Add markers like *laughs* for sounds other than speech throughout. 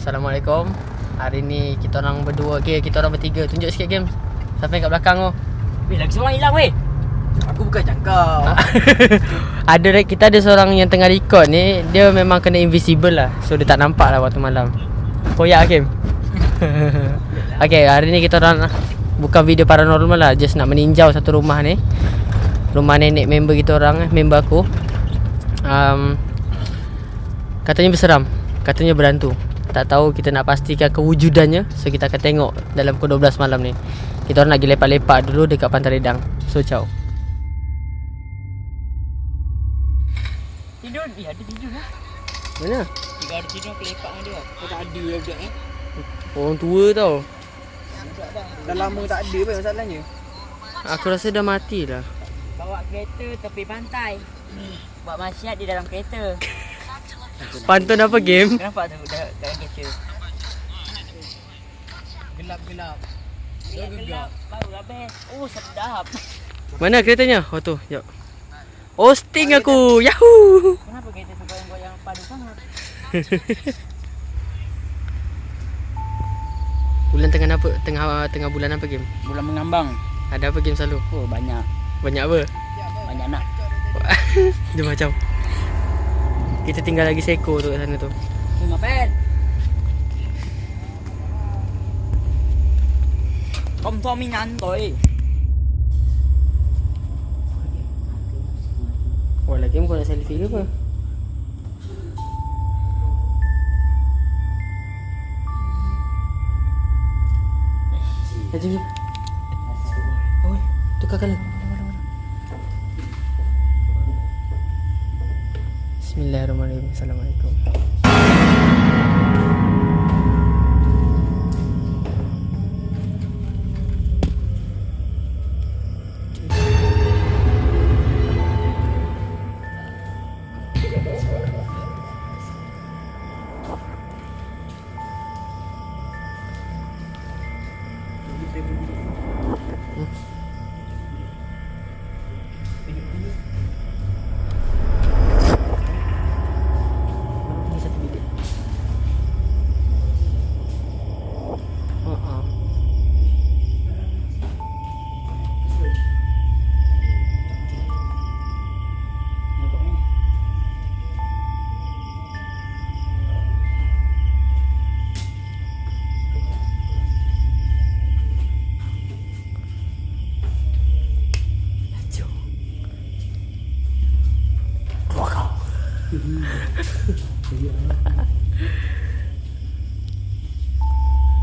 Assalamualaikum. Hari ni kita orang berdua. Okay, kita orang bertiga. Tunjuk sikit game Siapa yang kat belakang tu Weh, lagi seorang hilang weh. Aku bukan cakap. *laughs* Ada Kita ada seorang yang tengah record ni. Dia memang kena invisible lah. So dia tak nampak lah waktu malam. Koyak Hakim. *laughs* Okay, hari ni kita orang Bukan video paranormal lah. Just nak meninjau satu rumah ni. Rumah nenek member kita orang eh, Member aku. Um, Katanya berseram. Katanya berhantu Tak tahu kita nak pastikan kewujudannya So kita akan tengok Dalam pukul 12 malam ni Kita orang nak pergi lepak-lepak dulu Dekat Pantai Redang So ciao Tidur, eh ada tidur lah. Mana? Tiga ada tidur aku lepak dengan dia. Kau tak ada lah budak eh. Orang tua tau Dah lama tak ada pun masalahnya. Aku rasa dah mati lah Bawa kereta tepi pantai. Buat masyarakat di dalam kereta. Pantun apa game? Kenapa tu dah dalam kereta? Gelap-gelap. Ya, gelap. Baru habis. Oh, sedap. Mana keretanya? Oh tu, jap Hosting aku, yahoo Kenapa kereta tu goyang-goyang padu sangat? *laughs* Bulan tengah apa? Tengah tengah bulan apa game? Bulan mengambang. Ada apa game selalu? Oh, banyak. Banyak apa? Banyak nak. *laughs* Dia macam Kita tinggal lagi seko tu kat sana tu. Oh, ngapain? Không cho mình ăn rồi Oh lagi kau nak selfie ke apa? Laju ni Oh, tukar colour Bismillahirrahmanirrahim. Assalamualaikum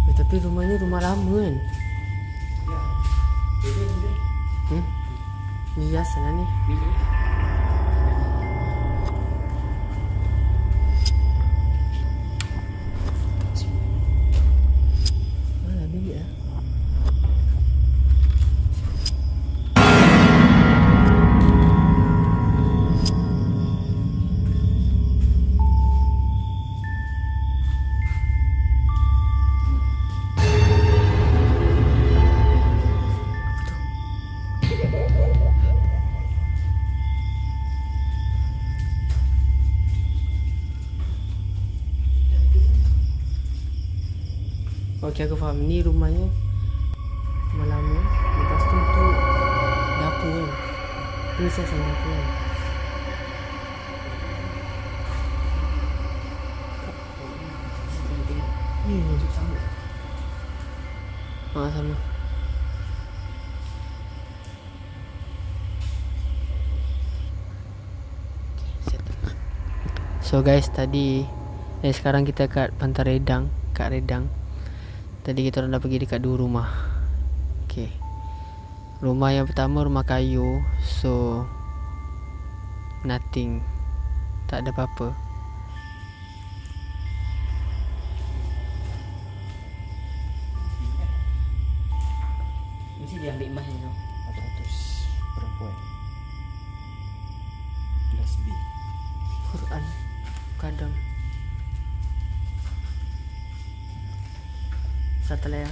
Eh, tapi rumahnya rumah lama kan? Hmm? Ni hiasan lah ni Mana Okey aku faham Ni rumahnya Rumah lama Lepas tu tu Dapur kan Tu saya sama dapur kan Hmm. Ah sama. So guys tadi eh sekarang kita kat Pantai Redang, kat Redang. Tadi kita orang dah pergi dekat dua rumah. Okay. Rumah yang pertama rumah kayu. So nothing. Tak ada apa-apa. Mesti dia ambil emas ni tu 400 perempuan. Kelas B. Quran kadang Satu lah ya.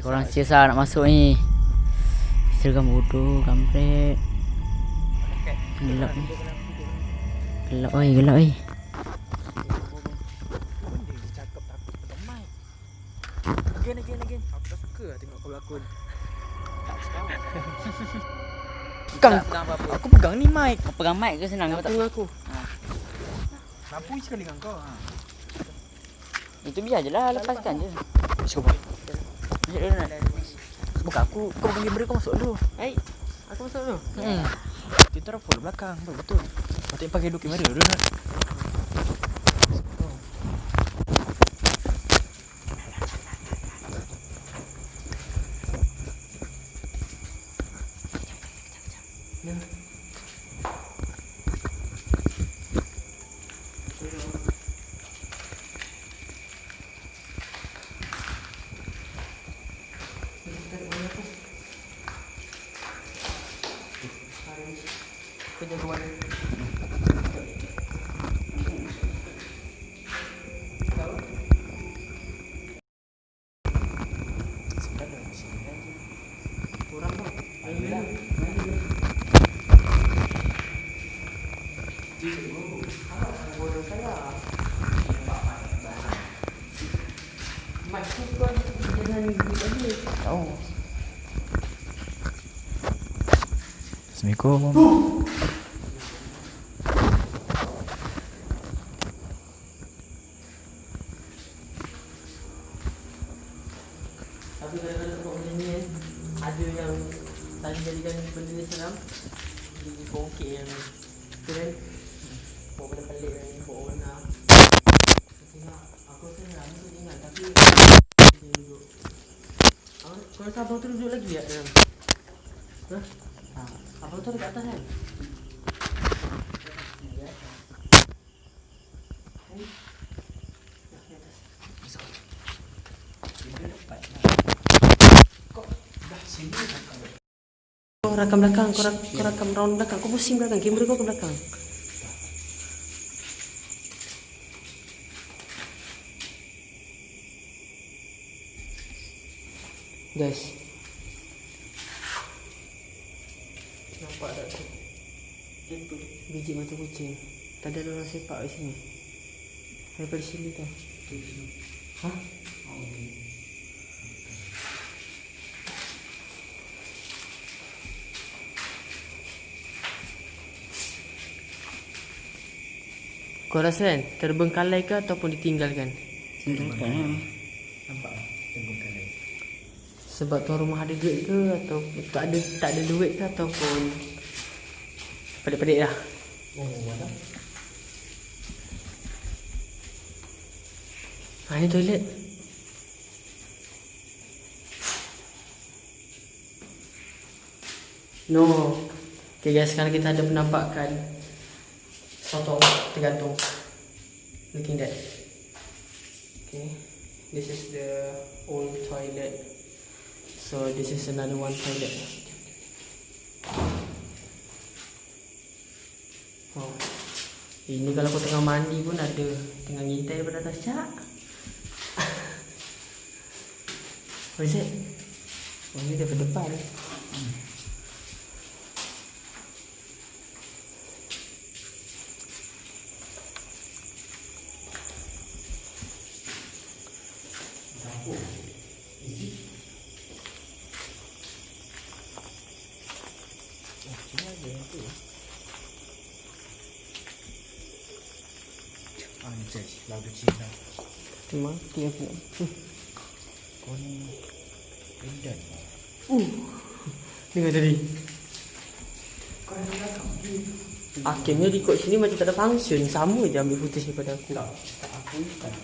Korang siasa nak masuk ni seragam bodoh, kampret. Gelap ni. Gelap oi, gelap oi. Again, again, again. Aku tak suka lah tengok kau berlakon. Tak sekarang. *laughs* Pegang. Aku pegang ni mic. Kau pegang mic ke senang kau tak? Aku. Lampu sekali dengan kau. Ha. Itu biar je lah, lepaskan je. Cuba. Masuk dulu nak. Buka aku. Kau pegang kamera kau masuk dulu. Hai. Aku masuk dulu. Hmm. Kita orang follow belakang. Betul, betul. Patut pakai dua kamera dulu nak. Yeah. 지금 có. Assalamualaikum. Kau rasa abang tu duduk lagi tak dalam? Ha? Ha. Abang tu dekat atas kan? Kau rakam belakang, kau, rak, kau rakam round belakang Kau pusing belakang, kamera kau ke belakang Guys Nampak tak tu? Itu Biji mata kucing Tadi ada orang sepak di sini Daripada sini tau Hah? Kau rasa kan terbengkalai ke ataupun ditinggalkan? Tinggalkan lah. Sebab tuan rumah ada duit ke atau tak ada tak ada duit ke ataupun pelik-pelik lah. Oh. Ha, ni toilet. No. Okay guys, sekarang kita ada penampakan sotong tergantung. Looking that. Okay. This is the old toilet. So this is another one toilet. Oh. Ini kalau kau tengah mandi pun ada tengah ngintai daripada atas cak. *laughs* It? Oh, ini daripada depan. Ah, ni cek. Lagu cinta. Tu mati aku. Hmm. Kau ni. Pendan. Dengar tadi. Akhirnya dia ikut sini macam tak ada function Sama je ambil footage daripada aku Tak, Tak aku ikan.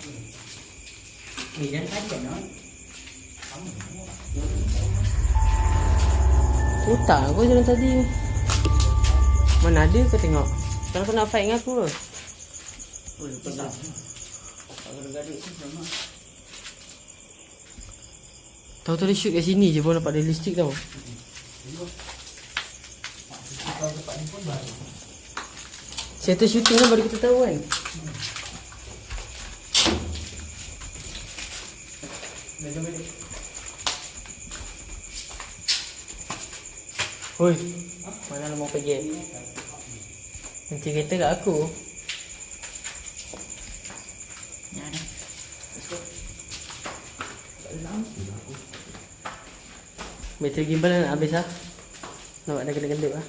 Ni dan saja no. Otak aku jalan tadi Mana ada kau tengok Sekarang kau nak fight dengan aku ke? Oh, tak. Gaduh-gaduh tu sama. Tahu tadi shoot kat sini je pun dapat ada listrik tau Settle shooting lah baru kita tahu kan Dah jom balik Oi. Mana lu mau pergi? Kunci kereta kat aku. Bateri gimbal nak habis lah. Nampak dah kena-kena lah.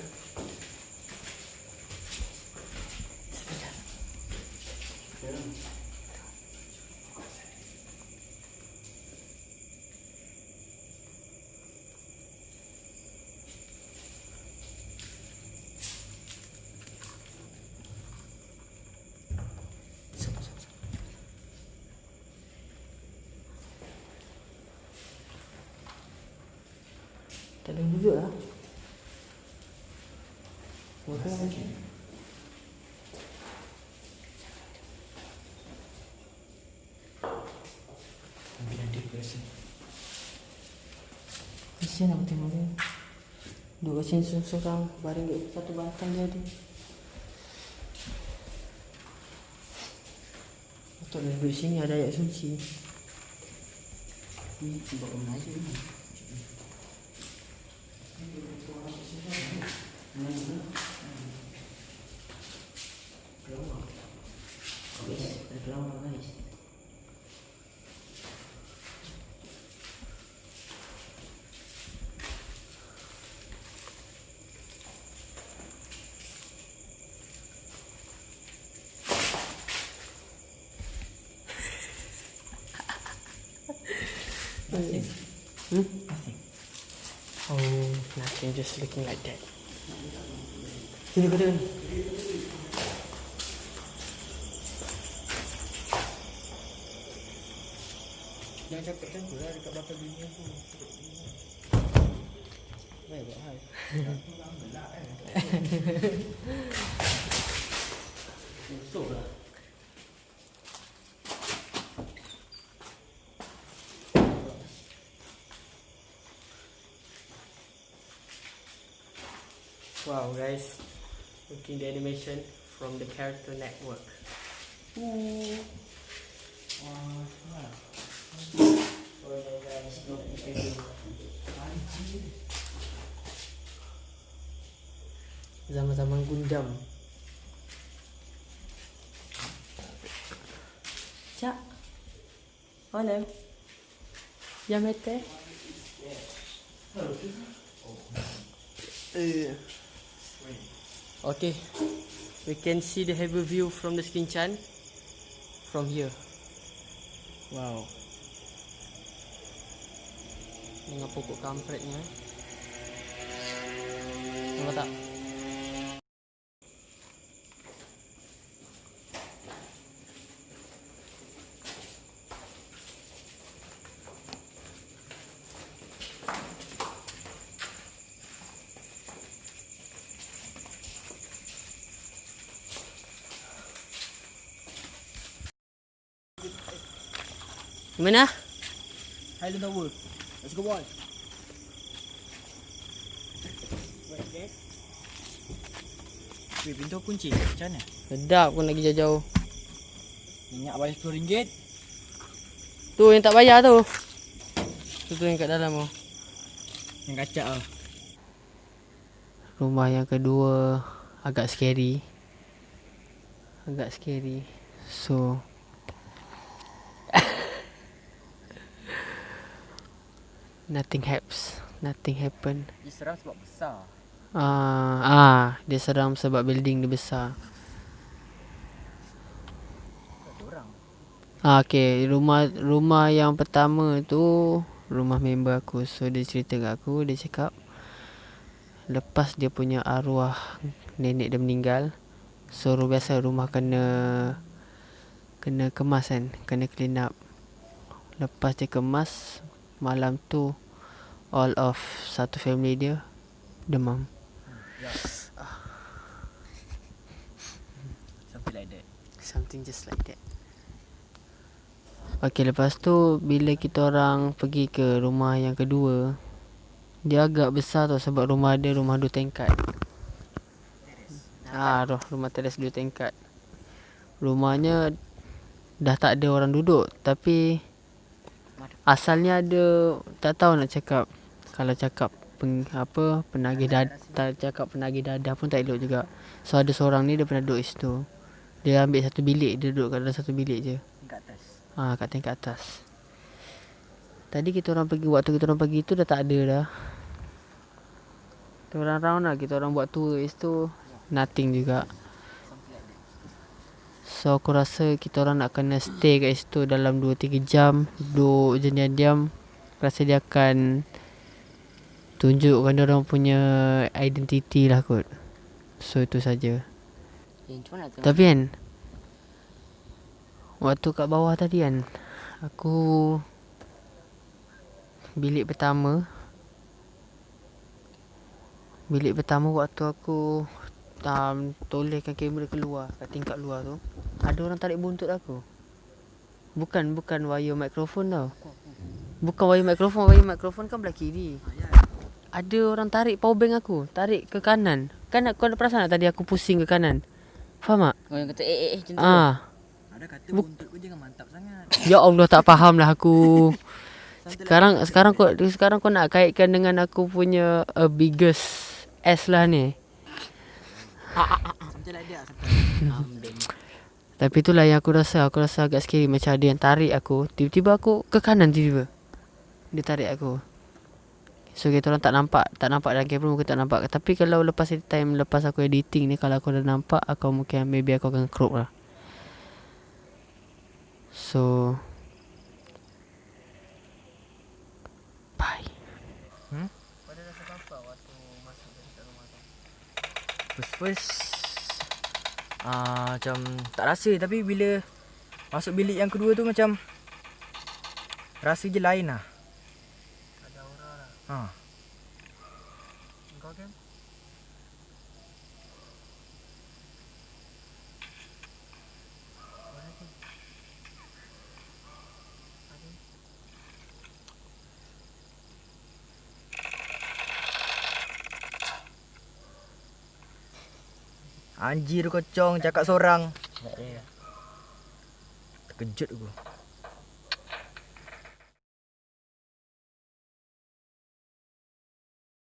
Tak ada duduk lah. Makan lagi. Kesian aku tengok dia. Duduk kat sini seorang-seorang Baring kat satu batang je ada Patutlah duduk sini ada ayat suci Ni buat rumah aja ni. Guys, ada kelawar guys. Hmm? Oh, nothing, just looking like that. Sini kau tengok Jangan cakap macam tu lah dekat belakang bini aku. Baik buat hal. Busuk lah. Wow guys, looking the animation from the character network. Zaman-zaman Gundam. Cak. Mana? Yang mete? Uh. Okay. We can see the heavy view from the Skinchan from here. Wow. Dengan pokok kampretnya. Nampak tak? Mana? Highland Tower. Let's go boy. Wait, okay. Weh, pintu aku kunci. Macam mana? Sedap pun lagi jauh-jauh. Minyak bayar RM10. Tu yang tak bayar tu. Tu tu yang kat dalam tu. Yang kacak lah. Rumah yang kedua agak scary. Agak scary. So Nothing happens. Nothing happen. Dia seram sebab besar. Ah, ah, dia seram sebab building dia besar. Ah, okay. Rumah rumah yang pertama tu rumah member aku. So dia cerita kat aku, dia cakap lepas dia punya arwah nenek dia meninggal, so biasa rumah kena kena kemas kan, kena clean up. Lepas dia kemas, malam tu all of satu family dia demam. Something like that. Something just like that. Okay, lepas tu bila kita orang pergi ke rumah yang kedua, dia agak besar tau sebab rumah dia rumah dua tingkat. Ah, roh rumah teres dua tingkat. Rumahnya dah tak ada orang duduk tapi asalnya ada tak tahu nak cakap kalau cakap peng, apa penagih dadah cakap penagih dadah pun tak elok juga. So ada seorang ni dia pernah duduk situ. Dia ambil satu bilik, dia duduk kat dalam satu bilik je. Kat atas. Ah, kat tingkat atas. Tadi kita orang pergi waktu kita orang pergi tu dah tak ada dah. Kita orang round lah kita orang buat tour kat situ nothing juga. So aku rasa kita orang nak kena stay kat situ dalam 2 3 jam, duduk je diam-diam. Rasa dia akan tunjukkan dia orang punya identiti lah kot. So itu saja. Eh? Tapi kan Waktu kat bawah tadi kan Aku Bilik pertama Bilik pertama waktu aku um, Tolehkan kamera keluar Kat tingkat luar tu Ada orang tarik buntut aku Bukan Bukan wire mikrofon tau Bukan wire mikrofon Wire mikrofon kan belah kiri Ada orang tarik power bank aku Tarik ke kanan Kan kau ada perasan tak tadi aku pusing ke kanan Faham tak? Oh yang kata eh eh eh macam tu. Ah, Ada kata Buk- buntut kau jangan mantap sangat. *laughs* Ya Allah tak faham lah aku. *laughs* sekarang sekarang kau sekarang kau nak kaitkan dengan aku punya uh, biggest S lah ni. Sampai like dia sampai. Ambing. Tapi itulah yang aku rasa Aku rasa agak scary Macam ada yang tarik aku. Tiba-tiba aku ke kanan tiba-tiba. Dia tarik aku. So kita orang tak nampak Tak nampak dalam kamera Mungkin tak nampak. Tapi kalau lepas time Lepas aku editing ni Kalau aku dah nampak Aku mungkin Maybe aku akan crop lah. So Bye. First first ah macam tak rasa tapi bila masuk bilik yang kedua tu macam rasa je lain lah. Ada aura lah. Ha. Anjir kocong cakap seorang. Terkejut aku.